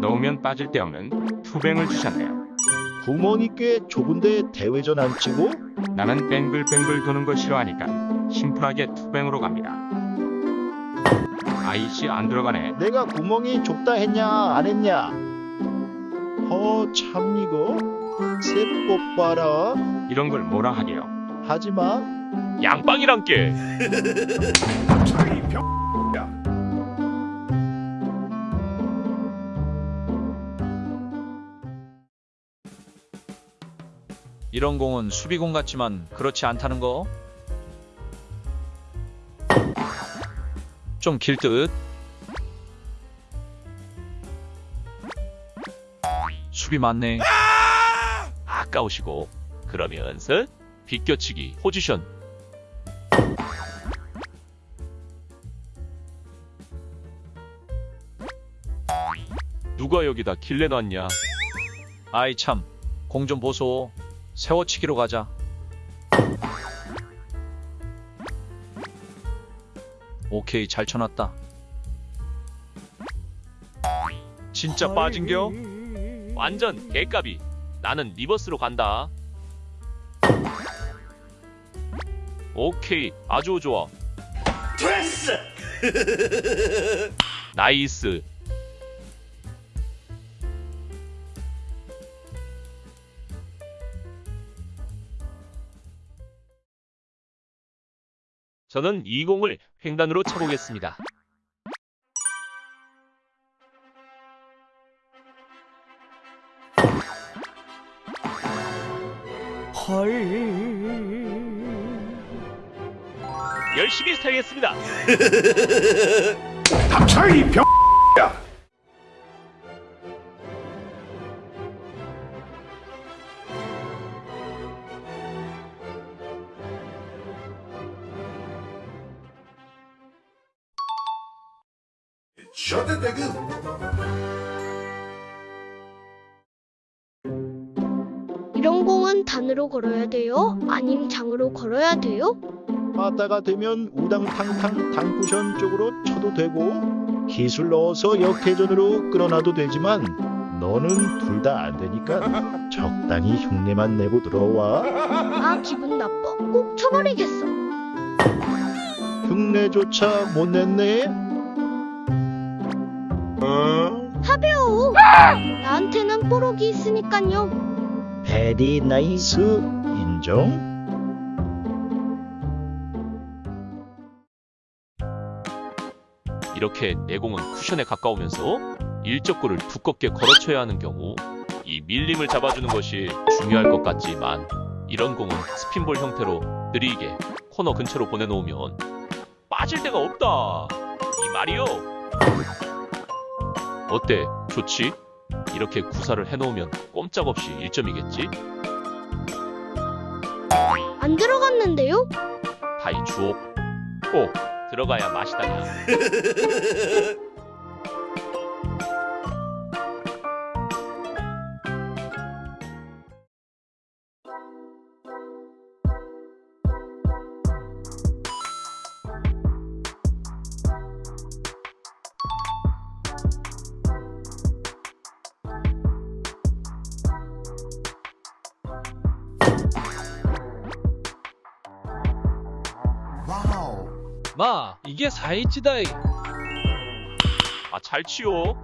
넣으면 빠질 데 없는 투뱅을 주셨네요. 구멍이 꽤 좁은데 대회전 안 치고 나는 뱅글뱅글 도는 거 싫어하니까 심플하게 투뱅으로 갑니다. 아이씨 안 들어가네. 내가 구멍이 좁다 했냐 안 했냐 허 참 이거 세법 봐라 이런 걸 뭐라 하게요. 하지마 양빵이란 게. 이런 공은 수비공 같지만 그렇지 않다는 거? 좀 길 듯? 수비 맞네. 아까우시고 그러면서 비껴치기 포지션. 누가 여기다 길 내 놨냐? 아이 참, 공 좀 보소. 세워치기로 가자. 오케이, 잘 쳐놨다. 진짜 빠진겨? 완전 개값이. 나는 리버스로 간다. 오케이, 아주 좋아. 됐어! 나이스. 저는 이 공을 횡단으로 쳐보겠습니다. 열심히 살겠습니다. 닥쳐이 병 셔드 대금 이런 공은 단으로 걸어야 돼요? 아님 장으로 걸어야 돼요? 빠따가 되면 우당탕탕 당쿠션 쪽으로 쳐도 되고 기술 넣어서 역회전으로 끌어놔도 되지만 너는 둘 다 안 되니까 적당히 흉내만 내고 들어와 아 기분 나빠. 꼭 쳐버리겠어. 흉내조차 못 냈네 하배우. 나한테는 뽀록이 있으니깐요. very nice 인정? 이렇게 내공은 쿠션에 가까우면서 일적구를 두껍게 걸어쳐야 하는 경우 이 밀림을 잡아주는 것이 중요할 것 같지만 이런 공은 스핀볼 형태로 느리게 코너 근처로 보내놓으면 빠질 데가 없다 이 말이요 어때 좋지? 이렇게 구사를 해놓으면 꼼짝없이 1점이겠지? 안 들어갔는데요? 다이 주옥 꼭 들어가야 맛이다냐 마. 이게 사이치다이. 아 잘 치요